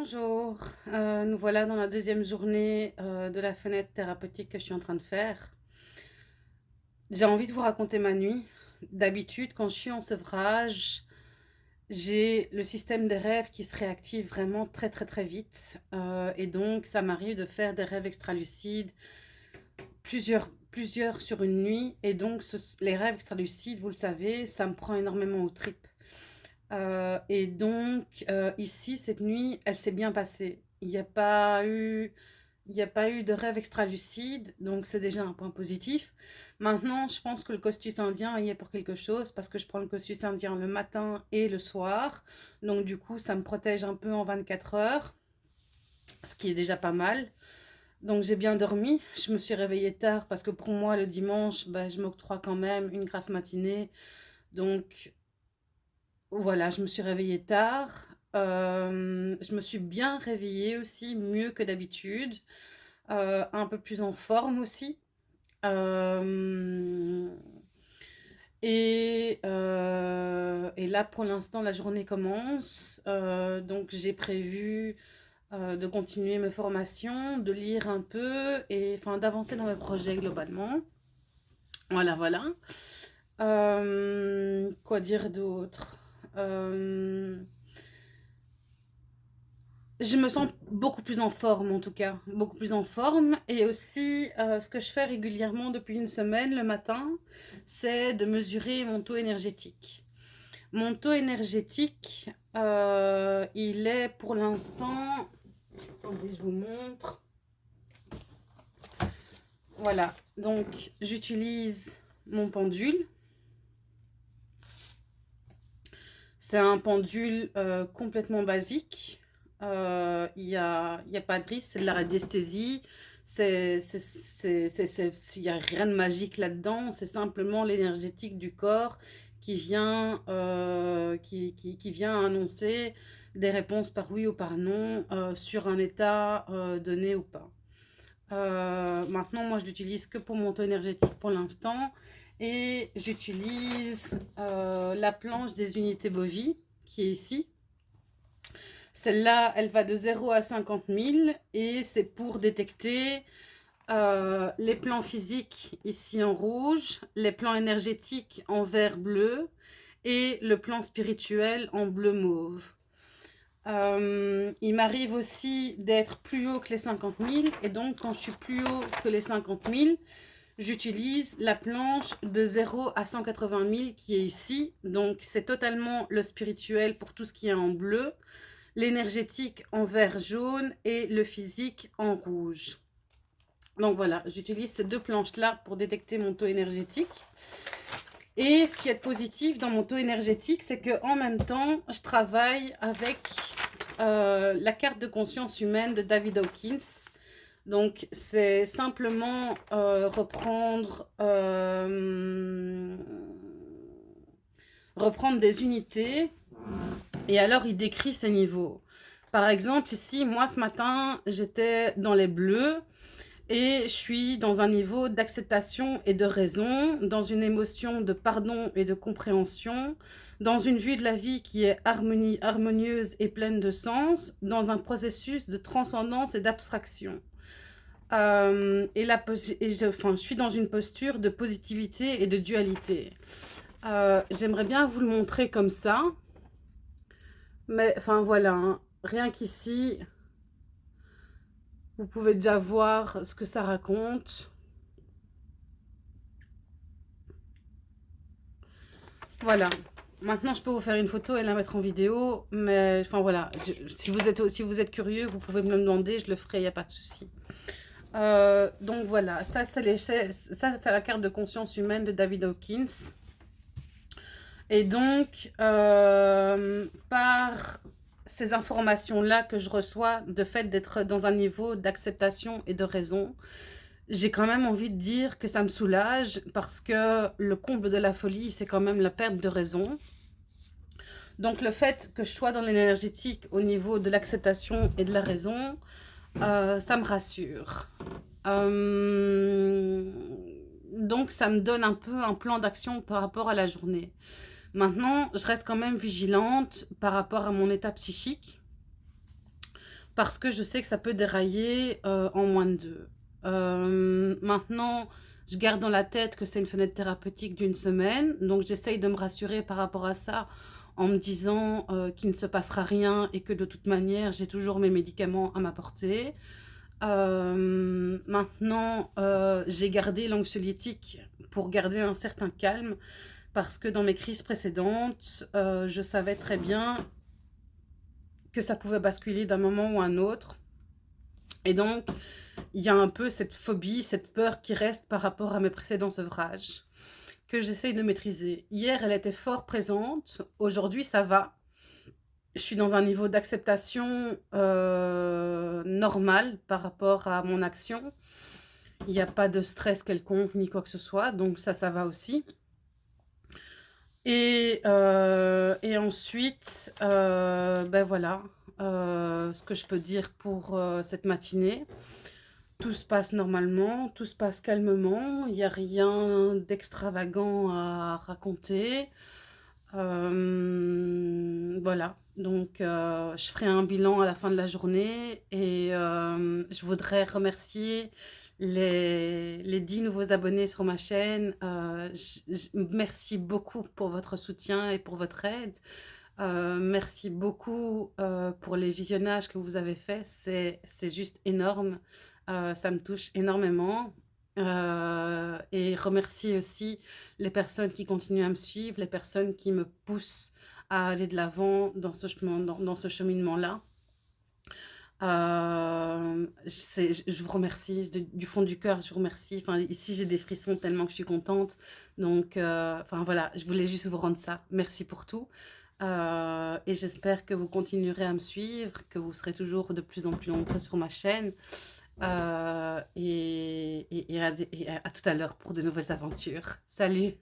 Bonjour, euh, nous voilà dans la deuxième journée euh, de la fenêtre thérapeutique que je suis en train de faire. J'ai envie de vous raconter ma nuit. D'habitude, quand je suis en sevrage, j'ai le système des rêves qui se réactive vraiment très très très vite. Euh, et donc, ça m'arrive de faire des rêves extralucides, plusieurs, plusieurs sur une nuit. Et donc, les rêves extralucides, vous le savez, ça me prend énormément aux tripes. Euh, et donc, euh, ici, cette nuit, elle s'est bien passée. Il n'y a pas eu... Il n'y a pas eu de rêve extra-lucide, donc c'est déjà un point positif. Maintenant, je pense que le costus indien y est pour quelque chose, parce que je prends le costus indien le matin et le soir. Donc du coup, ça me protège un peu en 24 heures, ce qui est déjà pas mal. Donc j'ai bien dormi, je me suis réveillée tard, parce que pour moi, le dimanche, ben, je m'octroie quand même une grasse matinée. Donc voilà, je me suis réveillée tard. Euh, je me suis bien réveillée aussi, mieux que d'habitude. Euh, un peu plus en forme aussi. Euh, et, et, là, pour l'instant, la journée commence. donc, j'ai prévu de continuer mes formations, de lire un peu et enfin d'avancer dans mes projets globalement. Voilà, voilà. quoi dire d'autre? Euh, je me sens beaucoup plus en forme en tout cas, beaucoup plus en forme. Et aussi, euh, ce que je fais régulièrement depuis une semaine le matin, c'est de mesurer mon taux énergétique. Mon taux énergétique, euh, il est pour l'instant... Attendez, je vous montre. Voilà, donc j'utilise mon pendule. C'est un pendule euh, complètement basique. Euh, il n'y a, a, pas de risque, c'est de la radiesthésie. Il n'y a rien de magique là-dedans. C'est simplement l'énergétique du corps qui vient, euh, qui, qui, qui, vient annoncer des réponses par oui ou par non sur un état donné ou pas. maintenant, moi, je l'utilise que pour mon taux énergétique pour l'instant. Et j'utilise euh, la planche des unités Bovi, qui est ici. Celle-là, elle va de 0 à 50 000 et c'est pour détecter euh, les plans physiques ici en rouge, les plans énergétiques en vert bleu et le plan spirituel en bleu mauve. Euh, il m'arrive aussi d'être plus haut que les 50 000 et donc quand je suis plus haut que les 50 000, j'utilise la planche de 0 à 180 000 qui est ici. Donc, c'est totalement le spirituel pour tout ce qui est en bleu, l'énergétique en vert jaune et le physique en rouge. Donc voilà, j'utilise ces deux planches-là pour détecter mon taux énergétique. Et ce qui est positif dans mon taux énergétique, c'est qu'en même temps, je travaille avec euh, la carte de conscience humaine de David Hawkins. Donc, c'est simplement euh, reprendre, euh, reprendre des unités et alors il décrit ces niveaux. Par exemple, ici, moi ce matin, j'étais dans les bleus et je suis dans un niveau d'acceptation et de raison, dans une émotion de pardon et de compréhension, dans une vue de la vie qui est harmonie, harmonieuse et pleine de sens, dans un processus de transcendance et d'abstraction. Euh, et, la, je, enfin, je suis dans une posture de positivité et de dualité. Euh, j'aimerais bien vous le montrer comme ça. Mais enfin voilà, hein. rien qu'ici, vous pouvez déjà voir ce que ça raconte. Voilà. Maintenant, je peux vous faire une photo et la mettre en vidéo. Mais enfin voilà, si, vous êtes, si vous êtes curieux, vous pouvez me le demander, je le ferai, il n'y a pas de souci. Euh, donc voilà, ça c'est la carte de conscience humaine de David Hawkins. Et donc, euh, par ces informations-là que je reçois, de fait d'être dans un niveau d'acceptation et de raison, j'ai quand même envie de dire que ça me soulage parce que le comble de la folie, c'est quand même la perte de raison. Donc le fait que je sois dans l'énergétique au niveau de l'acceptation et de la raison, euh, ça me rassure. Euh, donc, ça me donne un peu un plan d'action par rapport à la journée. Maintenant, je reste quand même vigilante par rapport à mon état psychique. parce que je sais que ça peut dérailler euh, en moins de deux. Maintenant, je garde dans la tête que c'est une fenêtre thérapeutique d'une semaine, donc j'essaye de me rassurer par rapport à ça en me disant euh, qu'il ne se passera rien et que de toute manière, j'ai toujours mes médicaments à ma portée. Euh, maintenant, euh, j'ai gardé l'anxiolytique pour garder un certain calme parce que dans mes crises précédentes, je savais très bien que ça pouvait basculer d'un moment ou un autre. Et donc, il y a un peu cette phobie, cette peur qui reste par rapport à mes précédents ouvrages que j'essaye de maîtriser. Hier, elle était fort présente. Aujourd'hui, ça va. Je suis dans un niveau d'acceptation euh, normal par rapport à mon action. Il n'y a pas de stress quelconque ni quoi que ce soit. Donc ça, ça va aussi. Et, euh, ensuite, euh, ben voilà ce que je peux dire pour cette matinée. Tout se passe normalement, tout se passe calmement, il n'y a rien d'extravagant à raconter. Euh, voilà, donc euh, je ferai un bilan à la fin de la journée et euh, je voudrais remercier les, les 10 nouveaux abonnés sur ma chaîne. merci beaucoup pour votre soutien et pour votre aide. merci beaucoup pour les visionnages que vous avez faits, c'est juste énorme. Euh, ça me touche énormément. Euh, et remercier aussi les personnes qui continuent à me suivre, les personnes qui me poussent à aller de l'avant dans ce, dans, dans ce cheminement-là. Euh, je vous remercie du fond du cœur, je vous remercie. Enfin, ici, j'ai des frissons tellement que je suis contente. Donc, enfin voilà, je voulais juste vous rendre ça. Merci pour tout. et j'espère que vous continuerez à me suivre, que vous serez toujours de plus en plus nombreux sur ma chaîne. Euh, et, à tout à l'heure pour de nouvelles aventures. Salut